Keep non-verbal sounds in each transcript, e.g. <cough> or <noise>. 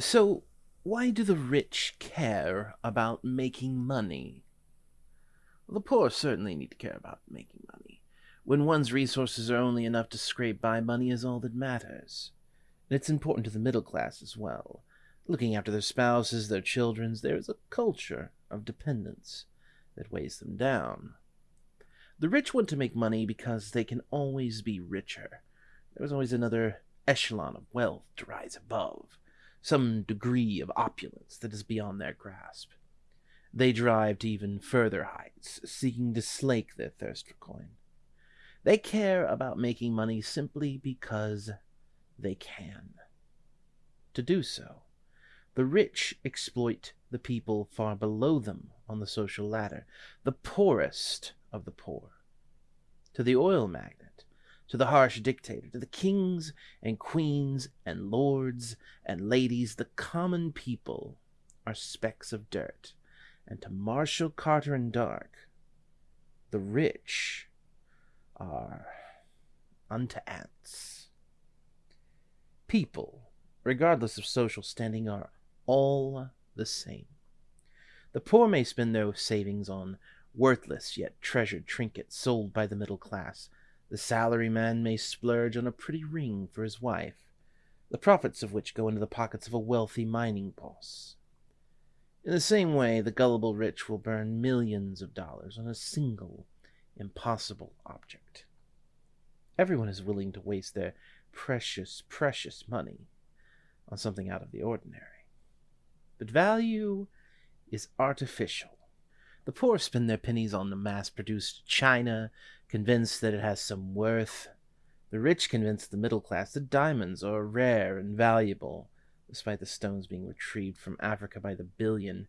So, why do the rich care about making money? Well, the poor certainly need to care about making money. When one's resources are only enough to scrape by, money is all that matters. And it's important to the middle class as well. Looking after their spouses, their children, there is a culture of dependence that weighs them down. The rich want to make money because they can always be richer. There's always another echelon of wealth to rise above, some degree of opulence that is beyond their grasp. They drive to even further heights, seeking to slake their thirst for coin. They care about making money simply because they can. To do so, the rich exploit the people far below them on the social ladder, the poorest of the poor. To the oil magnate, to the harsh dictator, to the kings and queens and lords and ladies, the common people are specks of dirt. And to Marshall Carter and Dark, the rich are unto ants. People, regardless of social standing, are all the same. The poor may spend their savings on worthless yet treasured trinkets sold by the middle class. The salaryman may splurge on a pretty ring for his wife, the profits of which go into the pockets of a wealthy mining boss. In the same way, the gullible rich will burn millions of dollars on a single, impossible object. Everyone is willing to waste their precious, precious money on something out of the ordinary. But value is artificial. The poor spend their pennies on the mass produced china, convinced that it has some worth. The rich convince the middle class that diamonds are rare and valuable, despite the stones being retrieved from Africa by the billion.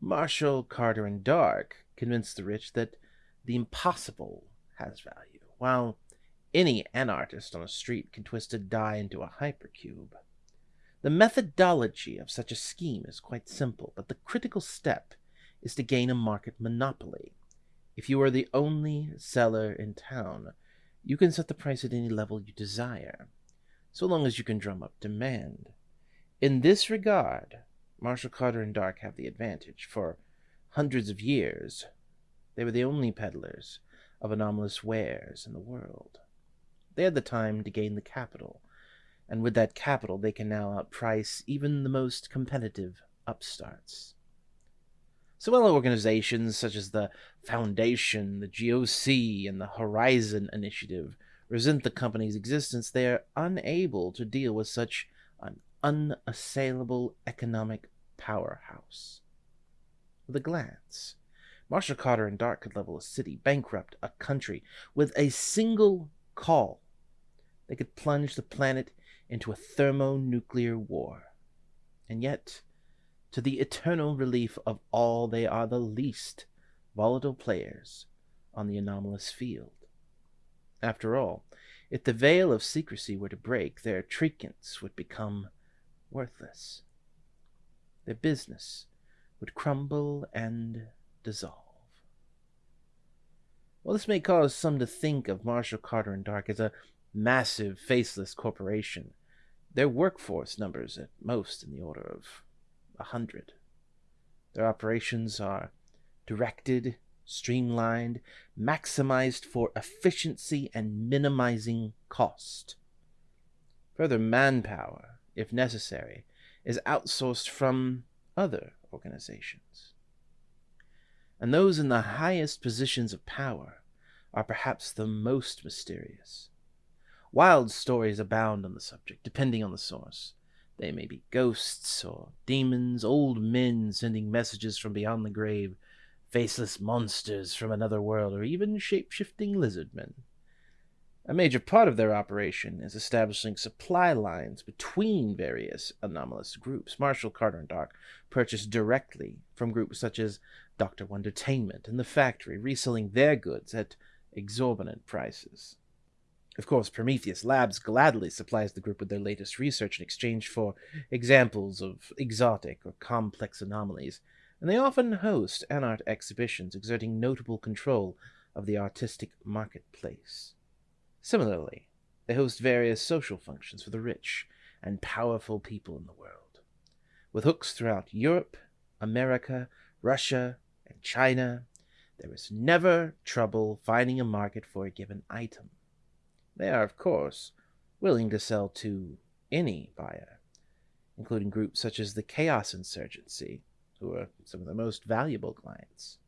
Marshall, Carter, and Dark convince the rich that the impossible has value, while any anarchist on a street can twist a die into a hypercube. The methodology of such a scheme is quite simple, but the critical step is to gain a market monopoly. If you are the only seller in town, you can set the price at any level you desire, so long as you can drum up demand. In this regard, Marshall Carter and Dark have the advantage. For hundreds of years, they were the only peddlers of anomalous wares in the world. They had the time to gain the capital and with that capital they can now outprice even the most competitive upstarts. So while organizations such as the Foundation, the GOC, and the Horizon Initiative resent the company's existence, they are unable to deal with such an unassailable economic powerhouse. With a glance, Marshall Carter and Dark could level a city, bankrupt a country, with a single call. They could plunge the planet into a thermonuclear war. And yet, to the eternal relief of all, they are the least volatile players on the anomalous field. After all, if the veil of secrecy were to break, their trinkets would become worthless. Their business would crumble and dissolve. Well, this may cause some to think of Marshall Carter and Dark as a massive, faceless corporation their workforce numbers at most in the order of a hundred. Their operations are directed, streamlined, maximized for efficiency and minimizing cost. Further, manpower, if necessary, is outsourced from other organizations. And those in the highest positions of power are perhaps the most mysterious. Wild stories abound on the subject, depending on the source. They may be ghosts or demons, old men sending messages from beyond the grave, faceless monsters from another world, or even shape shifting lizard men. A major part of their operation is establishing supply lines between various anomalous groups. Marshall Carter and Dark purchase directly from groups such as Dr. Wondertainment and The Factory, reselling their goods at exorbitant prices. Of course, Prometheus Labs gladly supplies the group with their latest research in exchange for examples of exotic or complex anomalies, and they often host anart exhibitions exerting notable control of the artistic marketplace. Similarly, they host various social functions for the rich and powerful people in the world. With hooks throughout Europe, America, Russia, and China, there is never trouble finding a market for a given item. They are, of course, willing to sell to any buyer, including groups such as the Chaos Insurgency, who are some of the most valuable clients.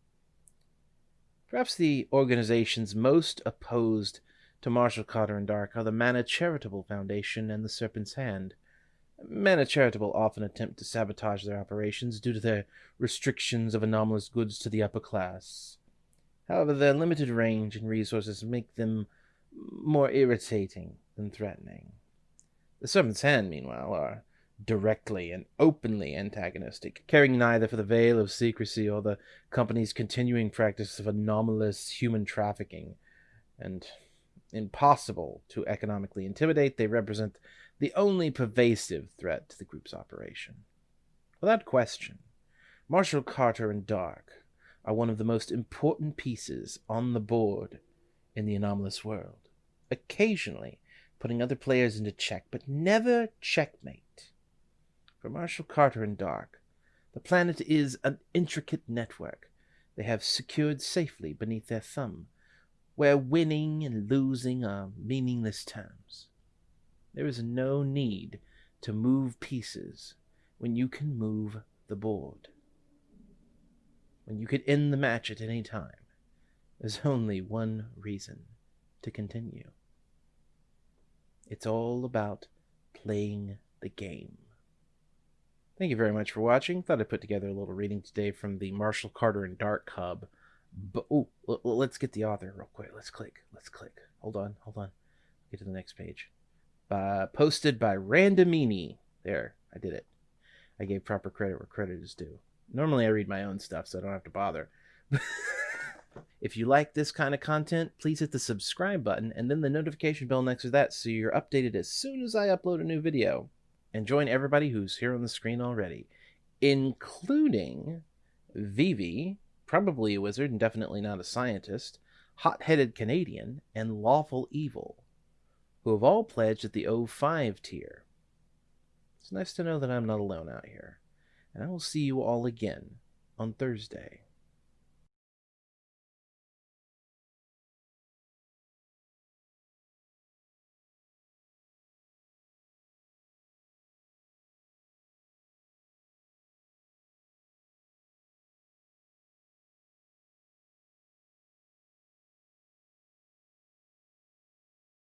Perhaps the organizations most opposed to Marshall Carter and Dark are the Manna Charitable Foundation and the Serpent's Hand. Manna Charitable often attempt to sabotage their operations due to their restrictions of anomalous goods to the upper class. However, their limited range and resources make them more irritating than threatening. The Serpent's Hand, meanwhile, are directly and openly antagonistic, caring neither for the veil of secrecy or the company's continuing practice of anomalous human trafficking. And impossible to economically intimidate, they represent the only pervasive threat to the group's operation. Without question, Marshall Carter and Dark are one of the most important pieces on the board in the anomalous world, occasionally putting other players into check, but never checkmate. For Marshall Carter and Dark, the planet is an intricate network they have secured safely beneath their thumb, where winning and losing are meaningless terms. There is no need to move pieces when you can move the board. When you could end the match at any time, there's only one reason to continue. It's all about playing the game. Thank you very much for watching. Thought I'd put together a little reading today from the Marshall Carter and Dark Hub. But oh, let's get the author real quick. Let's click. Let's click. Hold on. Hold on. Get to the next page. Uh, posted by Randomini. There, I did it. I gave proper credit where credit is due. Normally, I read my own stuff, so I don't have to bother. <laughs> if you like this kind of content, please hit the subscribe button and then the notification bell next to that so you're updated as soon as I upload a new video and join everybody who's here on the screen already, including Vivi, probably a wizard and definitely not a scientist, hot headed Canadian, and Lawful Evil, who have all pledged at the 05 tier. It's nice to know that I'm not alone out here, and I will see you all again on Thursday.